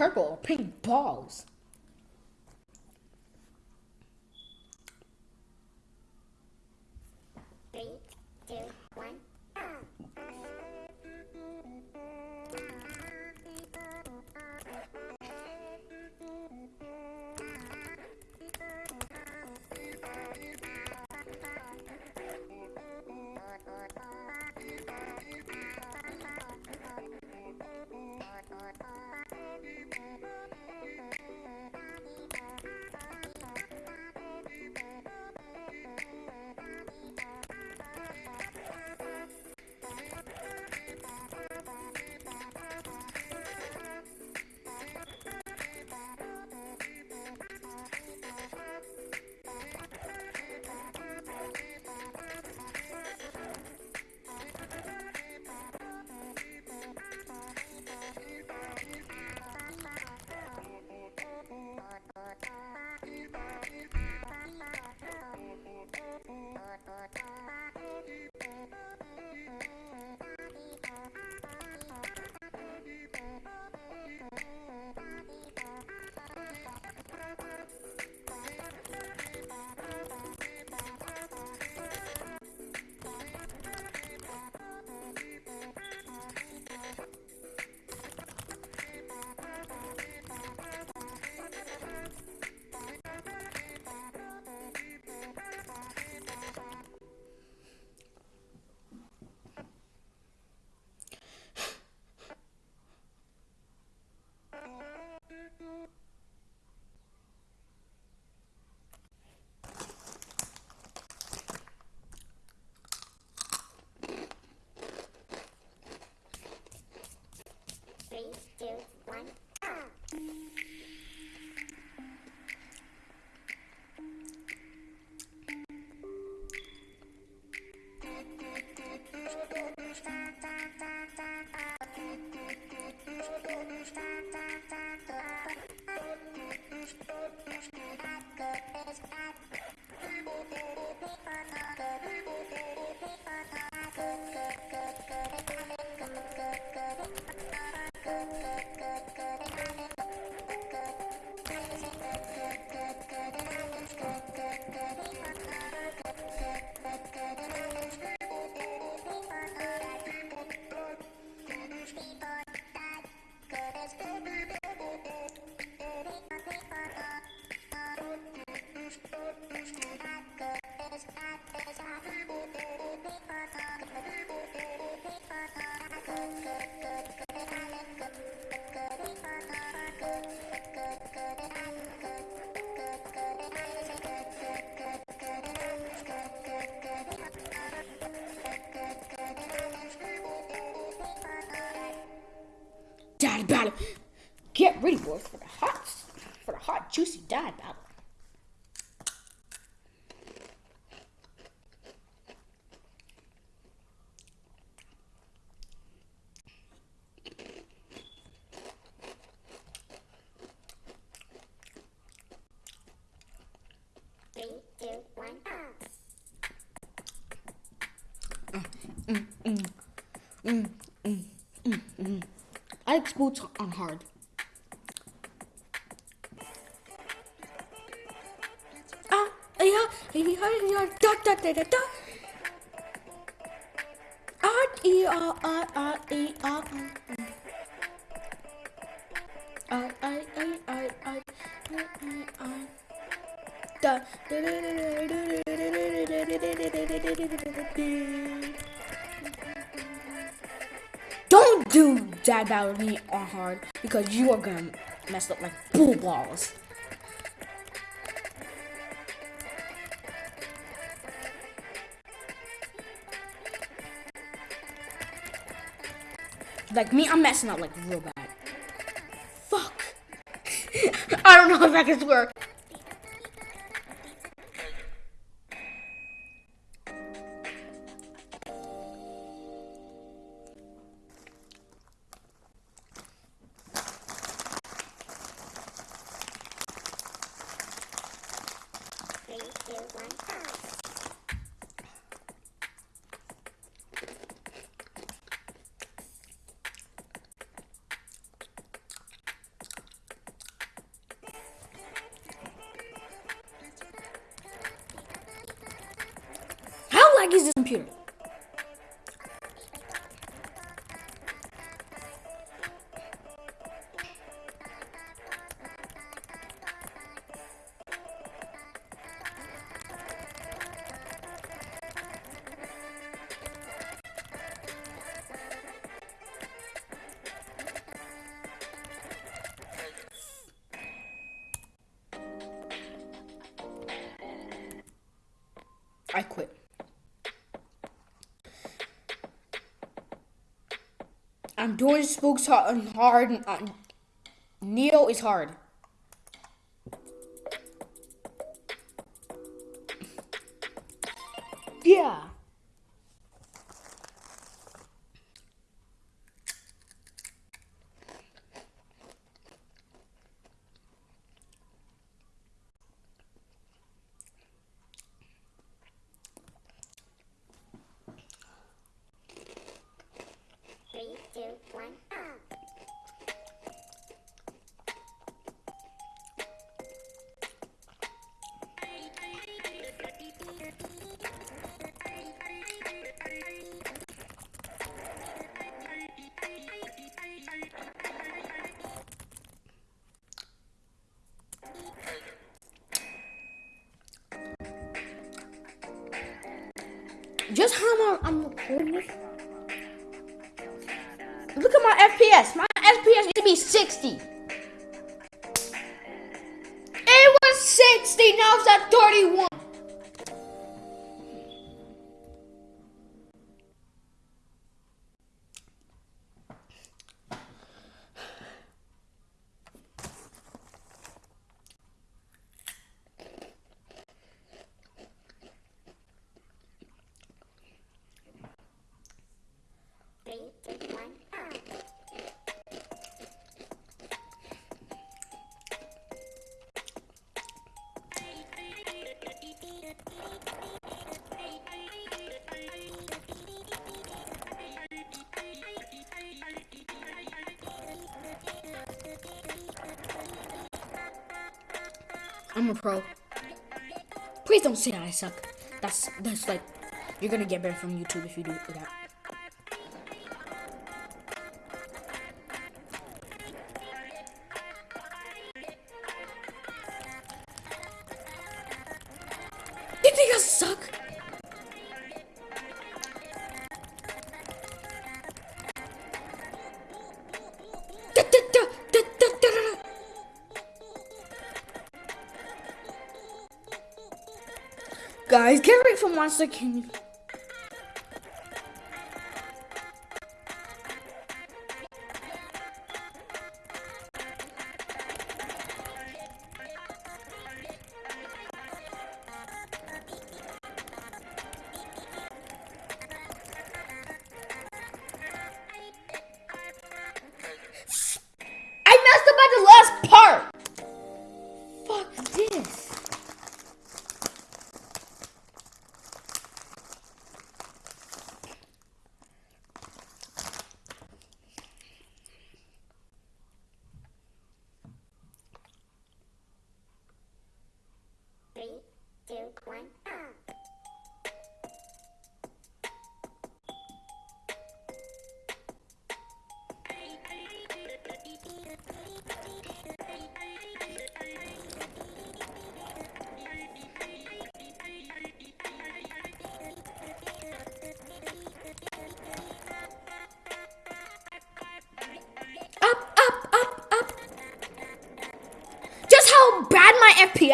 purple pink balls. You know. Dad battle. Get ready, boys, for the hot, for the hot, juicy dad battle. Three, two, one. I like sports on hard. Ah, yeah, yeah, yeah, da da da da da. Ah, e, ah, ah, ah, e, ah, ah. I, I, I, I, I, I, I. Da, da, da, da, da, da, da, da, da, da, da, da, da, da, da, Do dad battle with me on hard because you are gonna mess up like bull balls. Like me, I'm messing up like real bad. Fuck. I don't know if I can swear. How laggy is this computer? I quit. I'm doing spooks hard. hard uh, Neo is hard. Just how long I'm recording? Look at my FPS. My FPS used to be 60. It was 60. Now it's at 31. I'm a pro. Please don't say that I suck. That's that's like you're gonna get banned from YouTube if you do that. You suck? Guys, get ready for Monster King. I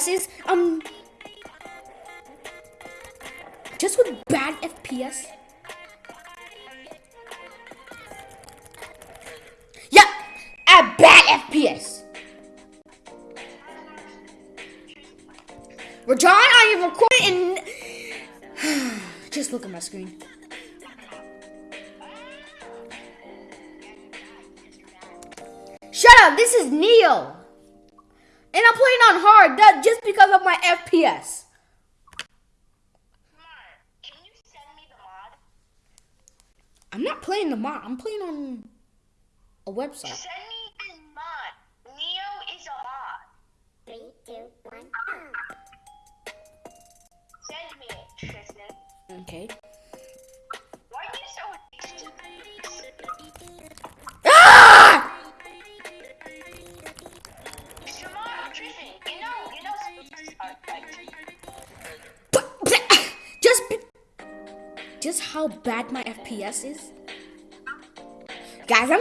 FPS. Um. Just with bad FPS. Yeah, a bad FPS. Rajon, I am recording and just look at my screen. Shut up, this is Neo. And I'm playing on hard that just because of my FPS. Can you send me the mod? I'm not playing the mod, I'm playing on a website. Send me the mod. Neo is a mod. Three, two, one. Send me it, Tristan. Okay. How bad my FPS is? Guys, I'm